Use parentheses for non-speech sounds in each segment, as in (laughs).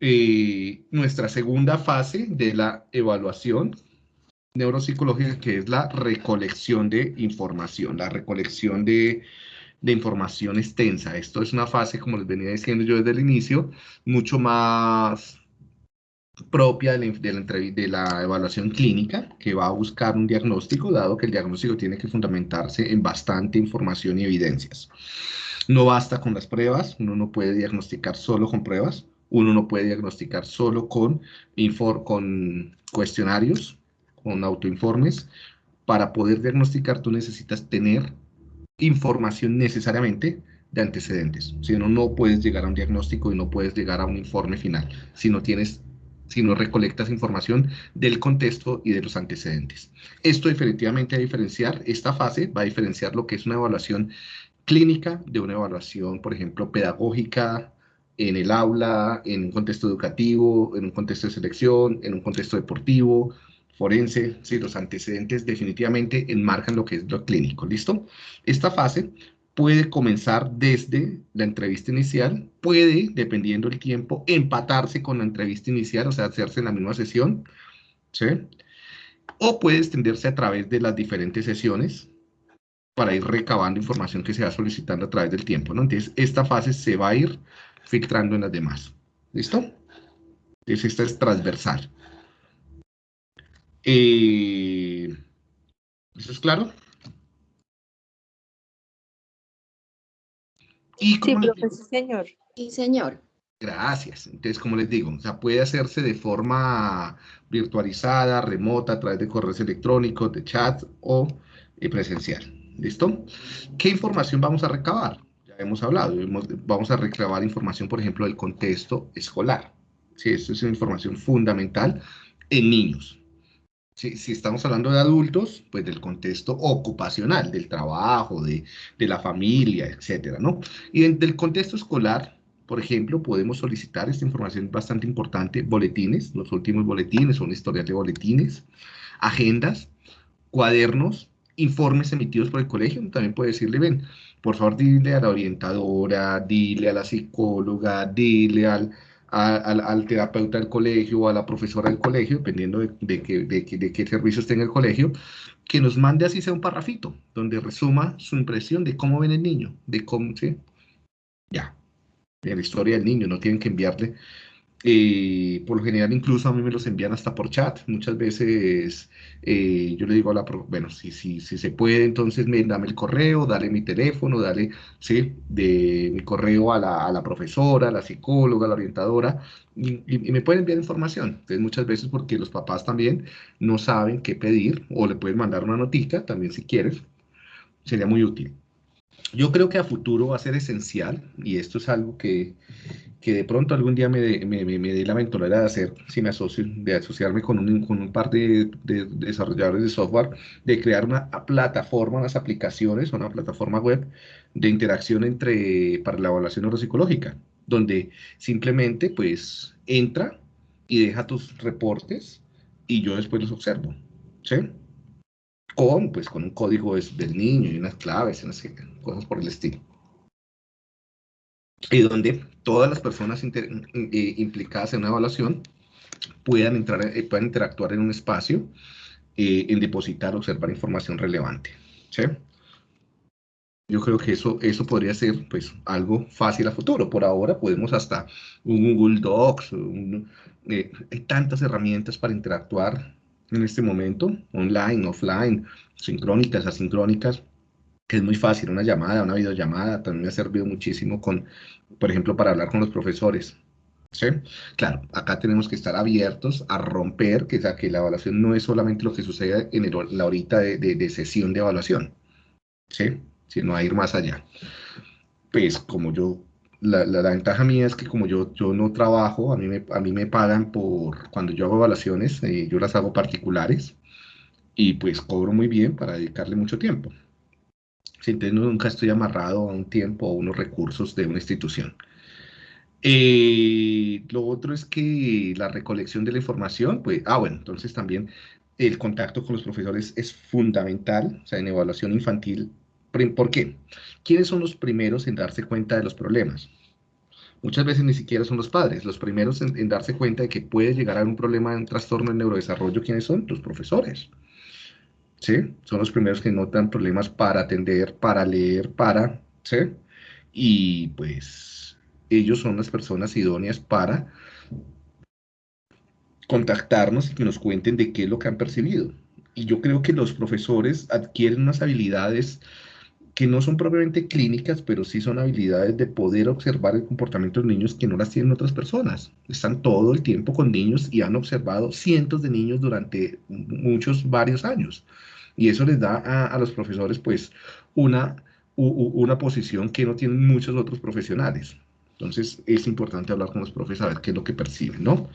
eh, nuestra segunda fase de la evaluación neuropsicológica, que es la recolección de información, la recolección de, de información extensa. Esto es una fase, como les venía diciendo yo desde el inicio, mucho más propia de la, de la, evaluación clínica, que va a buscar un diagnóstico, dado que el diagnóstico tiene que fundamentarse en bastante información y evidencias. No basta con las pruebas, uno no puede diagnosticar solo con pruebas, uno no puede diagnosticar solo con, con cuestionarios, con autoinformes. Para poder diagnosticar tú necesitas tener información necesariamente de antecedentes. Si no, no puedes llegar a un diagnóstico y no puedes llegar a un informe final si no tienes si no recolectas información del contexto y de los antecedentes. Esto definitivamente va a diferenciar, esta fase va a diferenciar lo que es una evaluación clínica de una evaluación, por ejemplo, pedagógica en el aula, en un contexto educativo, en un contexto de selección, en un contexto deportivo, forense, sí, los antecedentes definitivamente enmarcan lo que es lo clínico, ¿listo? Esta fase puede comenzar desde la entrevista inicial, puede, dependiendo del tiempo, empatarse con la entrevista inicial, o sea, hacerse en la misma sesión, ¿sí? O puede extenderse a través de las diferentes sesiones para ir recabando información que se va solicitando a través del tiempo, ¿no? Entonces, esta fase se va a ir filtrando en las demás, ¿listo? Entonces, esta es transversal. Eh, ¿Eso es claro? sí, profesor, señor. Sí, señor. Gracias. Entonces, como les digo, o sea, puede hacerse de forma virtualizada, remota, a través de correos electrónicos, de chat o eh, presencial. ¿Listo? ¿Qué información vamos a recabar? Hemos hablado, vamos a recabar información, por ejemplo, del contexto escolar. Sí, esto es información fundamental en niños. Si, estamos hablando de adultos, pues del contexto ocupacional, del trabajo, de, la familia, etcétera, ¿no? Y del contexto escolar, por ejemplo, podemos solicitar esta información bastante importante, boletines, los últimos boletines, son historial de boletines, agendas, cuadernos, informes emitidos por el colegio, también puede decirle, ven, por favor, dile a la orientadora, dile a la psicóloga, dile al, al, terapeuta del colegio o a la profesora del colegio, dependiendo de, de, que, de, de, qué servicio esté en el colegio, que nos mande así sea un parrafito, donde resuma su impresión de cómo ven el niño, de cómo, ¿sí? Ya, de la historia del niño, no tienen que enviarle eh, por lo general incluso a mí me los envían hasta por chat. Muchas veces eh, yo le digo a la, bueno, si, si, si se puede, entonces me, dame el correo, dale mi teléfono, dale, sí, de mi correo a la, a la profesora, a la psicóloga, a la orientadora, y, y, me pueden enviar información. Entonces muchas veces porque los papás también no saben qué pedir, o le pueden mandar una notica también si quieres, sería muy útil. Yo creo que a futuro va a ser esencial, y esto es algo que, que de pronto algún día me, me, me, dé la aventura de hacer, si me asocio, de asociarme con un, con un par de, desarrolladores de software, de crear una plataforma, unas aplicaciones, una plataforma web de interacción entre, para la evaluación neuropsicológica, donde simplemente pues entra y deja tus reportes y yo después los observo, ¿sí? Con, pues, con un código del niño y unas claves, unas cosas por el estilo y donde todas las personas eh, implicadas en una evaluación puedan, entrar, eh, puedan interactuar en un espacio, eh, en depositar, observar información relevante. Yo creo que eso, eso podría ser pues, algo fácil a futuro. Por ahora podemos hasta un Google Docs, hay tantas herramientas para interactuar en este momento, online, offline, sincrónicas, asincrónicas, que es muy fácil, una llamada, una videollamada, también me ha servido muchísimo con, por ejemplo, para hablar con los profesores. ¿Sí? Claro, acá tenemos que estar abiertos a romper, que, sea, que la evaluación no es solamente lo que sucede en la horita de, de, sesión de evaluación, ¿sí? Sino a ir más allá. Pues como yo, la, la, ventaja mía es que como yo, yo no trabajo, a mí, me, a mí me pagan por, cuando yo hago evaluaciones, eh, yo las hago particulares, y pues cobro muy bien para dedicarle mucho tiempo. Nunca estoy amarrado a un tiempo o unos recursos de una institución. Eh, lo otro es que la recolección de la información, pues, ah, bueno, entonces también el contacto con los profesores es fundamental, o sea, en evaluación infantil. ¿Por qué? ¿Quiénes son los primeros en darse cuenta de los problemas? Muchas veces ni siquiera son los padres. Los primeros en, darse cuenta de que puede llegar a un problema, un trastorno en neurodesarrollo, ¿quiénes son? Los profesores. ¿Sí? Son los primeros que notan problemas para atender, para leer, para, ¿sí? Y pues ellos son las personas idóneas para contactarnos y que nos cuenten de qué es lo que han percibido. Y yo creo que los profesores adquieren unas habilidades que no son propiamente clínicas, pero sí son habilidades de poder observar el comportamiento de niños que no las tienen otras personas. Están todo el tiempo con niños y han observado cientos de niños durante muchos, varios años. Y eso les da a, los profesores pues una, una posición que no tienen muchos otros profesionales. Entonces es importante hablar con los profes a ver qué es lo que perciben, ¿no?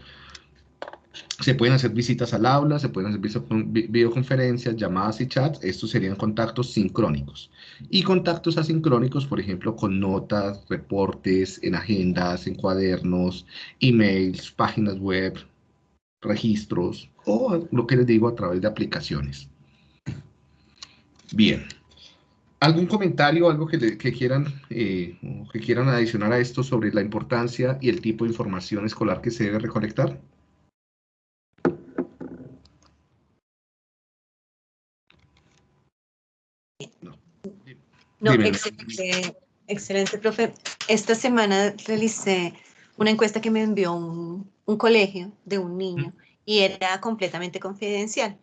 Se pueden hacer visitas al aula, se pueden hacer videoconferencias, llamadas y chats. Estos serían contactos sincrónicos. Y contactos asincrónicos, por ejemplo, con notas, reportes, en agendas, en cuadernos, emails, páginas web, registros o lo que les digo a través de aplicaciones. Bien. ¿Algún comentario, algo que, quieran, eh, que quieran adicionar a esto sobre la importancia y el tipo de información escolar que se debe recolectar? No, excelente, excelente, profe. Esta semana realicé una encuesta que me envió un, colegio de un niño y era completamente confidencial.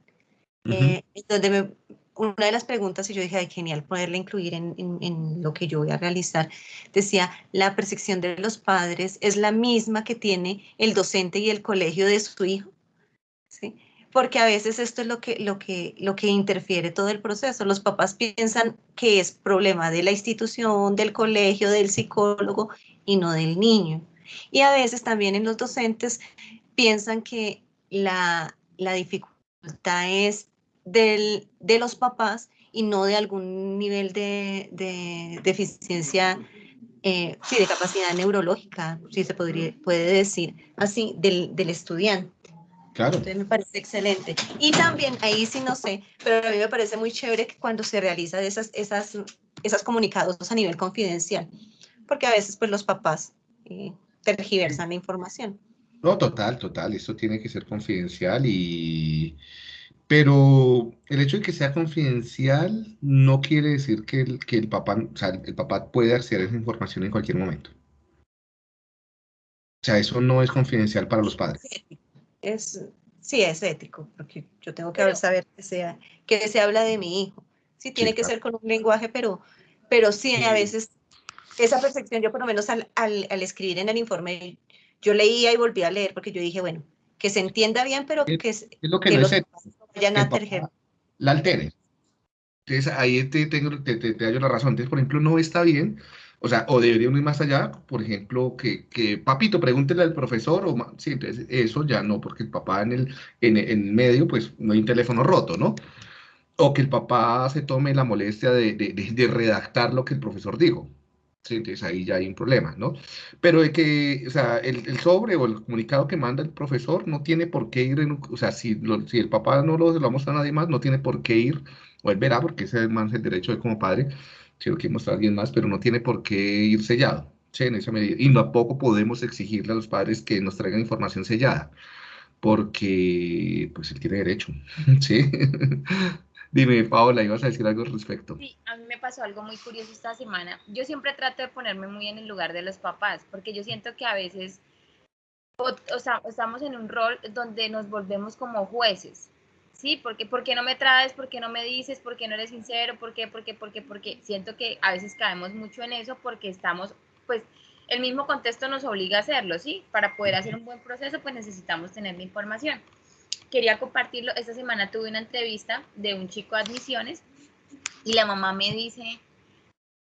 Eh, donde una de las preguntas, y yo dije, ay, genial poderla incluir en, en, lo que yo voy a realizar, decía, la percepción de los padres es la misma que tiene el docente y el colegio de su hijo. ¿Sí? Porque a veces esto es lo que, lo, que, lo que interfiere todo el proceso. Los papás piensan que es problema de la institución, del colegio, del psicólogo y no del niño. Y a veces también en los docentes piensan que la, la dificultad es del, de los papás y no de algún nivel de, de deficiencia, eh, sí, de capacidad neurológica, si se podría, puede decir así, del, del estudiante. Claro. Entonces me parece excelente. Y también, ahí sí no sé, pero a mí me parece muy chévere que cuando se realiza esas, esas, esas comunicados a nivel confidencial, porque a veces pues los papás eh, tergiversan la información. No, total, total, eso tiene que ser confidencial y... Pero el hecho de que sea confidencial no quiere decir que el, que el papá, o sea, el papá puede acceder a esa información en cualquier momento. O sea, eso no es confidencial para los padres es, sí, es ético, porque yo tengo que saber que, sea, que se habla de mi hijo. Sí, tiene que ser con un lenguaje, pero, pero sí, a veces esa percepción, yo por lo menos al, al, escribir en el informe, yo leía y volví a leer, porque yo dije, bueno, que se entienda bien, pero que, es lo que, no los vayan a La altere. Entonces, ahí te, tengo, te, te, te, la razón. Entonces, por ejemplo, no está bien o sea, o deberíamos ir más allá, por ejemplo, que, que papito, pregúntele al profesor, o sí, entonces eso ya no, porque el papá en el, en, en medio, pues no hay un teléfono roto, ¿no? O que el papá se tome la molestia de, de, de, redactar lo que el profesor dijo. Sí, entonces ahí ya hay un problema, ¿no? Pero de que, o sea, el, el, sobre o el comunicado que manda el profesor no tiene por qué ir, en, o sea, si, lo, si el papá no lo, lo vamos a nadie más, no tiene por qué ir, o él verá, porque ese es el derecho de como padre, mostrar a alguien más, pero no tiene por qué ir sellado, ¿sí? en esa medida. Y tampoco podemos exigirle a los padres que nos traigan información sellada, porque pues él tiene derecho, (laughs) ¿sí? (laughs) Dime, Paola, ¿ibas a decir algo al respecto? Sí, a mí me pasó algo muy curioso esta semana. Yo siempre trato de ponerme muy en el lugar de los papás, porque yo siento que a veces, o, o estamos en un rol donde nos volvemos como jueces. ¿Sí? Porque, ¿Por qué no me traes? ¿Por qué no me dices? ¿Por qué no eres sincero? ¿Por qué? ¿Por qué? ¿Por qué? Porque siento que a veces caemos mucho en eso porque estamos, pues, el mismo contexto nos obliga a hacerlo, ¿sí? Para poder hacer un buen proceso, pues necesitamos tener la información. Quería compartirlo, esta semana tuve una entrevista de un chico de admisiones y la mamá me dice,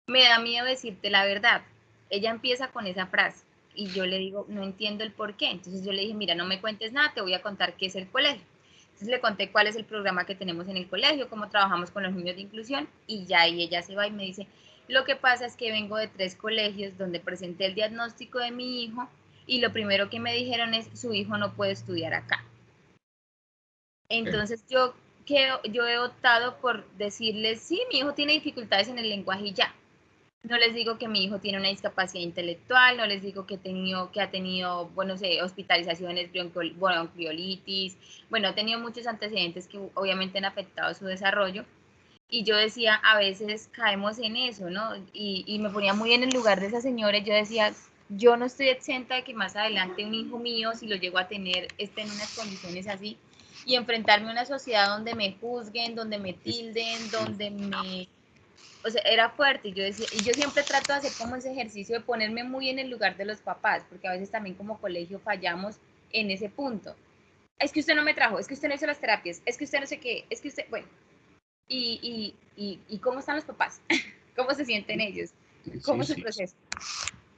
me da miedo decirte la verdad. Ella empieza con esa frase y yo le digo, no entiendo el por qué. Entonces yo le dije, mira, no me cuentes nada, te voy a contar qué es el colegio entonces le conté cuál es el programa que tenemos en el colegio, cómo trabajamos con los niños de inclusión y ya ahí ella se va y me dice, lo que pasa es que vengo de tres colegios donde presenté el diagnóstico de mi hijo y lo primero que me dijeron es, su hijo no puede estudiar acá. Entonces yo, yo he optado por decirles, sí, mi hijo tiene dificultades en el lenguaje y ya. No les digo que mi hijo tiene una discapacidad intelectual, no les digo que, que ha tenido, bueno, sé, hospitalizaciones, bronquiolitis, bueno, ha tenido muchos antecedentes que obviamente han afectado su desarrollo. Y yo decía, a veces caemos en eso, ¿no? Y, y me ponía muy en el lugar de esa señora yo decía, yo no estoy exenta de que más adelante un hijo mío, si lo llego a tener, esté en unas condiciones así y enfrentarme a una sociedad donde me juzguen, donde me tilden, donde me o sea, era fuerte y yo decía, y yo siempre trato de hacer como ese ejercicio de ponerme muy en el lugar de los papás, porque a veces también como colegio fallamos en ese punto. Es que usted no me trajo, es que usted no hizo las terapias, es que usted no sé qué, es que usted, bueno, y, y, y, cómo están los papás, (laughs) cómo se sienten ellos, cómo es el proceso.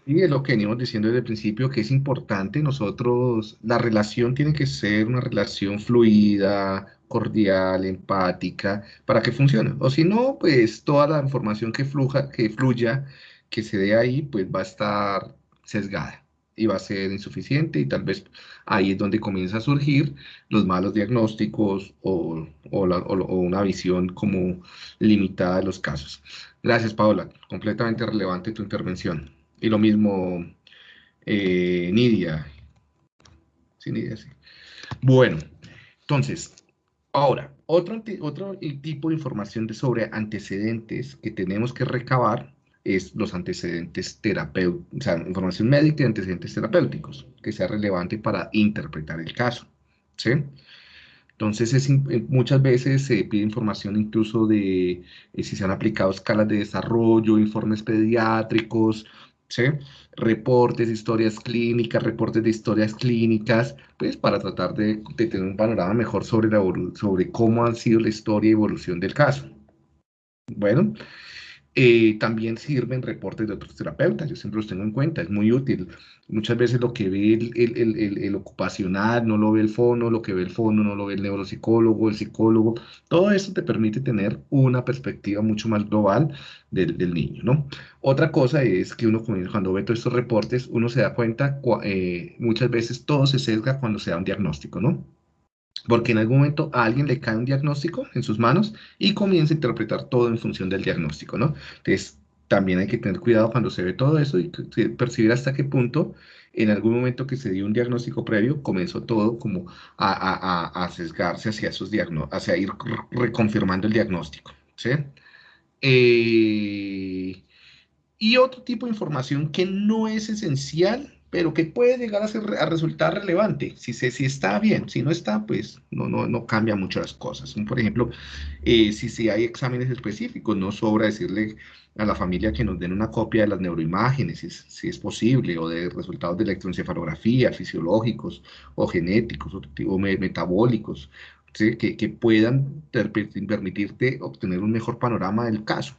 Y es lo que venimos diciendo desde el principio, que es importante nosotros, la relación tiene que ser una relación fluida, cordial, empática, para que funcione. O si no, pues toda la información que, fluja, que fluya, que se dé ahí, pues va a estar sesgada y va a ser insuficiente y tal vez ahí es donde comienza a surgir los malos diagnósticos o, una visión como limitada de los casos. Gracias, Paola. Completamente relevante tu intervención. Y lo mismo, eh, Nidia. Sí, Nidia, sí. Bueno, entonces, Ahora, otro, otro tipo de información de sobre antecedentes que tenemos que recabar es los antecedentes terapéuticos, o sea, información médica y antecedentes terapéuticos, que sea relevante para interpretar el caso, ¿sí? Entonces, es, eh, muchas veces se pide información incluso de eh, si se han aplicado escalas de desarrollo, informes pediátricos, ¿sí? reportes, historias clínicas, reportes de historias clínicas, pues para tratar de, tener un panorama mejor sobre, la, sobre cómo ha sido la historia y evolución del caso. Bueno, eh, también sirven reportes de otros terapeutas, yo siempre los tengo en cuenta, es muy útil. Muchas veces lo que ve el, ocupacional no lo ve el fono, lo que ve el fono no lo ve el neuropsicólogo, el psicólogo, todo eso te permite tener una perspectiva mucho más global del, niño, ¿no? Otra cosa es que uno cuando ve todos estos reportes, uno se da cuenta, eh, muchas veces todo se sesga cuando se da un diagnóstico, ¿no? Porque en algún momento a alguien le cae un diagnóstico en sus manos y comienza a interpretar todo en función del diagnóstico, ¿no? Entonces, también hay que tener cuidado cuando se ve todo eso y percibir hasta qué punto en algún momento que se dio un diagnóstico previo, comenzó todo como a, sesgarse hacia esos hacia ir reconfirmando el diagnóstico, ¿sí? Eh, y otro tipo de información que no es esencial, pero que puede llegar a, ser, a resultar relevante. Si, se, si está bien, si no está, pues no, no, no cambia mucho las cosas. Por ejemplo, eh, si, si hay exámenes específicos, no sobra decirle a la familia que nos den una copia de las neuroimágenes, si, si es posible, o de resultados de electroencefalografía, fisiológicos, o genéticos, o, metabólicos, que, que, puedan permitirte obtener un mejor panorama del caso.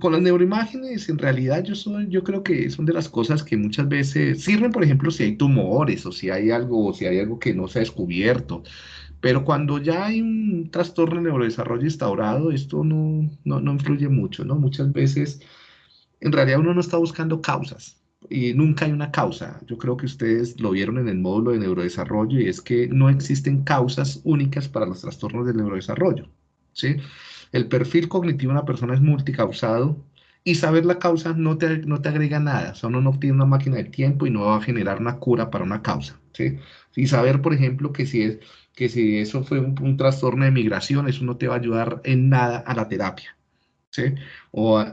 Con las neuroimágenes, en realidad yo, soy, yo creo que son de las cosas que muchas veces sirven, por ejemplo, si hay tumores o si hay algo, si hay algo que no se ha descubierto. Pero cuando ya hay un trastorno de neurodesarrollo instaurado, esto no, no, no influye mucho, ¿no? Muchas veces, en realidad uno no está buscando causas y nunca hay una causa. Yo creo que ustedes lo vieron en el módulo de neurodesarrollo y es que no existen causas únicas para los trastornos del neurodesarrollo, ¿sí? El perfil cognitivo de una persona es multicausado y saber la causa no te, no te agrega nada. O sea, uno no tiene una máquina de tiempo y no va a generar una cura para una causa. ¿sí? Y saber, por ejemplo, que si, es, que si eso fue un, trastorno de migración, eso no te va a ayudar en nada a la terapia. ¿sí? O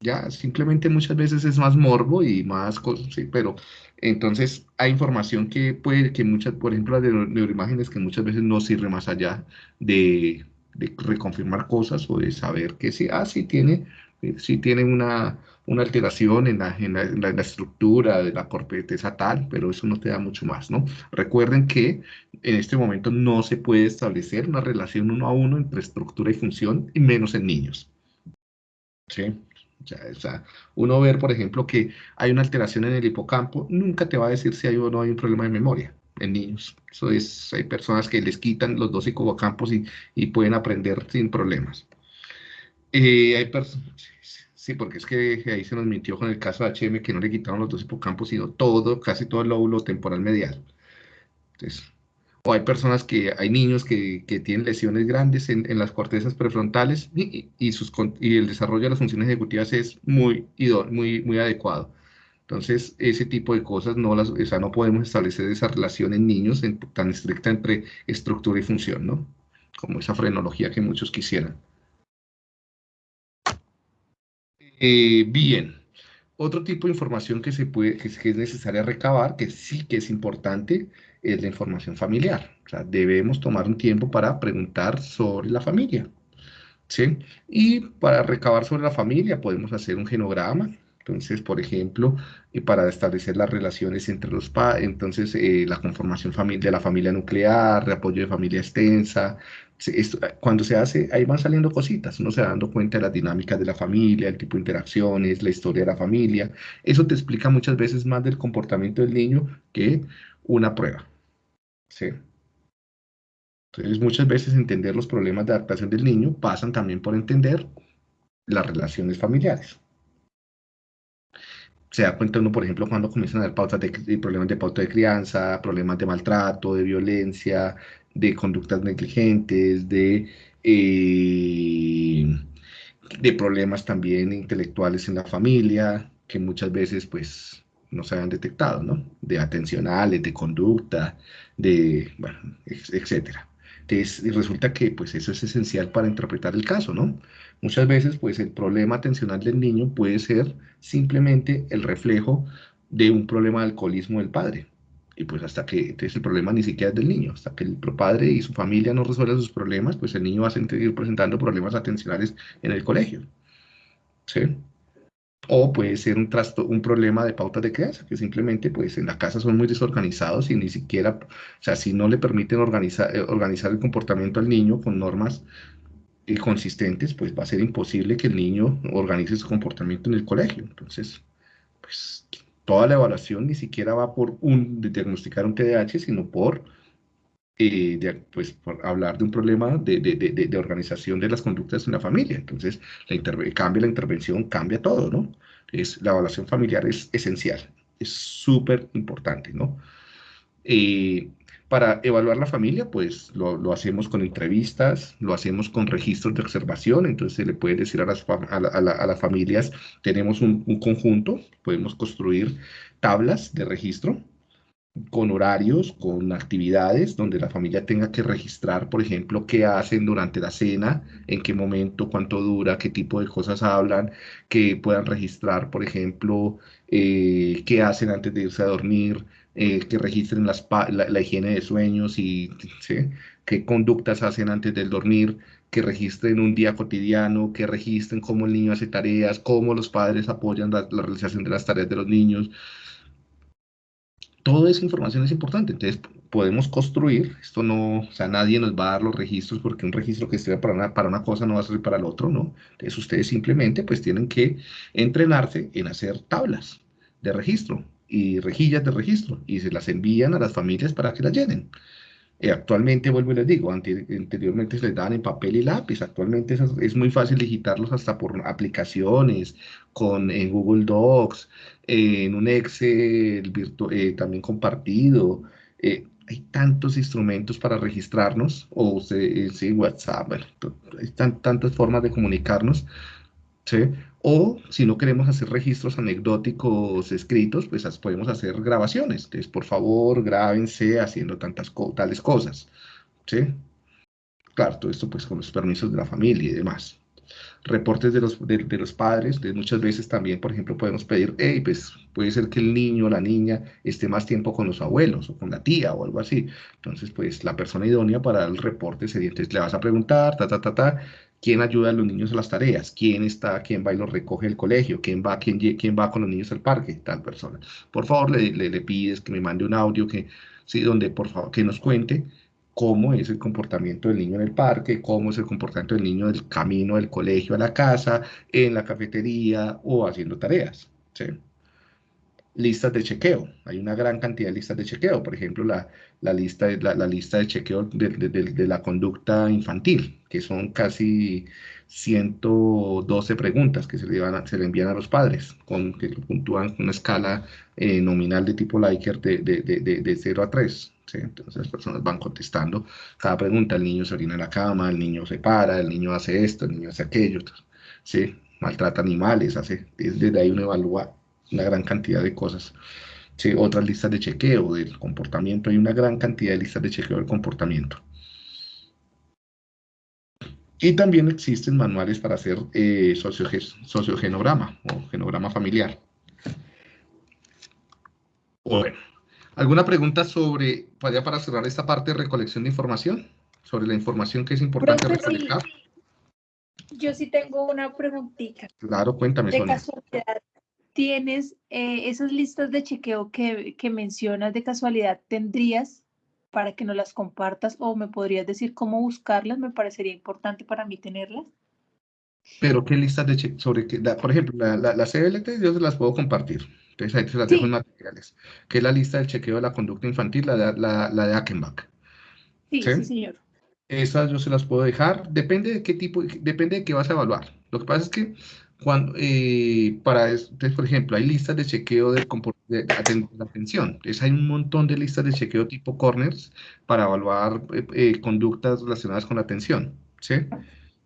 ya, simplemente muchas veces es más morbo y más cosas, ¿sí? pero entonces hay información que puede, que muchas, por ejemplo, las neuroimágenes que muchas veces no sirve más allá de, de reconfirmar cosas o de saber que sí, ah, sí tiene, eh, tiene una, una alteración en la, en, la, estructura de la corteza tal, pero eso no te da mucho más, ¿no? Recuerden que en este momento no se puede establecer una relación uno a uno entre estructura y función, y menos en niños. ¿Sí? O sea, uno ver, por ejemplo, que hay una alteración en el hipocampo, nunca te va a decir si hay o no hay un problema de memoria en niños. Eso es, hay personas que les quitan los dos hipocampos y, y pueden aprender sin problemas. Eh, hay sí, porque es que ahí se nos mintió con el caso de HM que no le quitaron los dos hipocampos, sino todo, casi todo el lóbulo temporal medial. Entonces, o hay personas que, hay niños que, que tienen lesiones grandes en, en las cortezas prefrontales y, y, sus, y el desarrollo de las funciones ejecutivas es muy, muy, muy adecuado. Entonces, ese tipo de cosas no las, o sea, no podemos establecer esa relación en niños en, tan estricta entre estructura y función, ¿no? Como esa frenología que muchos quisieran. Eh, bien. Otro tipo de información que, se puede, que, es necesaria recabar, que sí que es importante, es la información familiar. O sea, debemos tomar un tiempo para preguntar sobre la familia. ¿sí? Y para recabar sobre la familia podemos hacer un genograma. Entonces, por ejemplo, eh, para establecer las relaciones entre los padres, entonces eh, la conformación de la familia nuclear, de apoyo de familia extensa, cuando se hace, ahí van saliendo cositas, uno se va dando cuenta de las dinámicas de la familia, el tipo de interacciones, la historia de la familia. Eso te explica muchas veces más del comportamiento del niño que una prueba. ¿sí? Entonces, muchas veces entender los problemas de adaptación del niño pasan también por entender las relaciones familiares. Se da cuenta uno, por ejemplo, cuando comienzan a haber pautas de, problemas de pauta de crianza, problemas de maltrato, de violencia, de conductas negligentes, de, eh, de problemas también intelectuales en la familia, que muchas veces pues no se han detectado, ¿no? De atencionales, de conducta, de, bueno, etcétera. Entonces, resulta que pues eso es esencial para interpretar el caso, ¿no? Muchas veces pues el problema atencional del niño puede ser simplemente el reflejo de un problema de alcoholismo del padre, y pues hasta que, entonces el problema ni siquiera es del niño, hasta que el padre y su familia no resuelvan sus problemas, pues el niño va a seguir presentando problemas atencionales en el colegio. ¿Sí? O puede ser un, trasto, un problema de pauta de crianza, que simplemente pues en la casa son muy desorganizados y ni siquiera, o sea, si no le permiten organizar, eh, organizar el comportamiento al niño con normas eh, consistentes, pues va a ser imposible que el niño organice su comportamiento en el colegio. Entonces, pues toda la evaluación ni siquiera va por un, diagnosticar un TDAH, sino por, eh, pues, por hablar de un problema de, de, de, organización de las conductas en la familia. Entonces, la cambia la intervención, cambia todo, ¿no? Es, la evaluación familiar es esencial, es súper importante, ¿no? Eh, para evaluar la familia, pues lo, hacemos con entrevistas, lo hacemos con registros de observación, entonces se le puede decir a las, a las familias, tenemos un, conjunto, podemos construir tablas de registro con horarios, con actividades, donde la familia tenga que registrar, por ejemplo, qué hacen durante la cena, en qué momento, cuánto dura, qué tipo de cosas hablan, que puedan registrar, por ejemplo, eh, qué hacen antes de irse a dormir, eh, que registren la, higiene de sueños y qué conductas hacen antes del dormir, que registren un día cotidiano, que registren cómo el niño hace tareas, cómo los padres apoyan la, realización de las tareas de los niños. Toda esa información es importante, entonces podemos construir, esto no, o sea, nadie nos va a dar los registros porque un registro que esté para una, para una cosa no va a servir para el otro, ¿no? Entonces ustedes simplemente pues tienen que entrenarse en hacer tablas de registro, y rejillas de registro y se las envían a las familias para que las llenen. Eh, actualmente, vuelvo y les digo, anteriormente se les daban en papel y lápiz, actualmente es, muy fácil digitarlos hasta por aplicaciones, con, Google Docs, en un Excel eh, también compartido. Eh, hay tantos instrumentos para registrarnos, o sí, WhatsApp, hay tantas formas de comunicarnos, ¿sí? O si no queremos hacer registros anecdóticos escritos, pues podemos hacer grabaciones. Entonces, por favor, grábense haciendo tantas tales cosas. ¿Sí? Claro, todo esto pues con los permisos de la familia y demás. Reportes de los, de, los padres, de muchas veces también, por ejemplo, podemos pedir, hey, pues puede ser que el niño o la niña esté más tiempo con los abuelos o con la tía o algo así. Entonces, pues la persona idónea para el reporte sería, entonces le vas a preguntar, ta, ta, ta, ta, quién ayuda a los niños a las tareas, quién está, quién va y los recoge el colegio, quién va, quién, quién va con los niños al parque, tal persona. Por favor, le, le, pides que me mande un audio que, sí, donde por favor que nos cuente cómo es el comportamiento del niño en el parque, cómo es el comportamiento del niño del camino del colegio a la casa, en la cafetería o haciendo tareas. ¿sí? Listas de chequeo. Hay una gran cantidad de listas de chequeo. Por ejemplo, la, la lista, la, lista de chequeo de, de, la conducta infantil, que son casi 112 preguntas que se le, van se le envían a los padres, con, que puntúan una escala eh, nominal de tipo Likert de, de, 0 a 3. ¿sí? Entonces las personas van contestando cada pregunta, el niño se orina en la cama, el niño se para, el niño hace esto, el niño hace aquello, ¿sí? Maltrata animales, hace, desde ahí uno evalúa una gran cantidad de cosas. ¿sí? Otras listas de chequeo del comportamiento, hay una gran cantidad de listas de chequeo del comportamiento. Y también existen manuales para hacer eh, sociogenograma o genograma familiar. Bueno, ¿alguna pregunta sobre, ya para cerrar esta parte de recolección de información? Sobre la información que es importante recolectar. Yo sí tengo una preguntita. Claro, cuéntame, De casualidad, ¿tienes eh, esas listas de chequeo que, que mencionas de casualidad? ¿Tendrías para que nos las compartas o me podrías decir cómo buscarlas, me parecería importante para mí tenerlas. Pero qué listas de chequeo, sobre qué, por ejemplo, la, la, la, CBLT yo se las puedo compartir, entonces ahí se las dejo en materiales, que es la lista del chequeo de la conducta infantil, la de, la, la de Ackenbach. Sí, sí, señor. Esas yo se las puedo dejar, depende de qué tipo, depende de qué vas a evaluar. Lo que pasa es que cuando, eh, para, entonces, por ejemplo, hay listas de chequeo de, de, de atención. Entonces, hay un montón de listas de chequeo tipo corners para evaluar eh, eh, conductas relacionadas con la atención. ¿sí?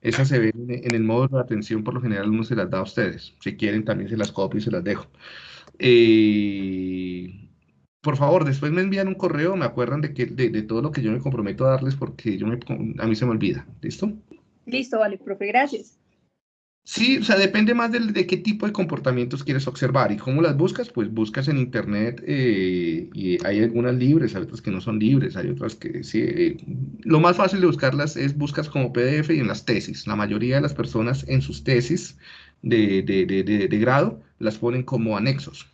Esas se ven en, el módulo de atención, por lo general uno se las da a ustedes. Si quieren, también se las copio y se las dejo. por favor, después me envían un correo, me acuerdan de, que, de, todo lo que yo me comprometo a darles porque yo a mí se me olvida. ¿Listo? Listo, vale, profe, gracias. Sí, o sea, depende más de, qué tipo de comportamientos quieres observar y cómo las buscas, pues buscas en internet eh, y hay algunas libres, hay otras que no son libres, hay otras que sí. Eh, lo más fácil de buscarlas es buscas como PDF y en las tesis. La mayoría de las personas en sus tesis de, de, grado las ponen como anexos.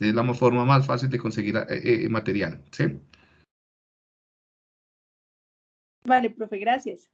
Es la forma más fácil de conseguir eh, material. Vale, profe, gracias.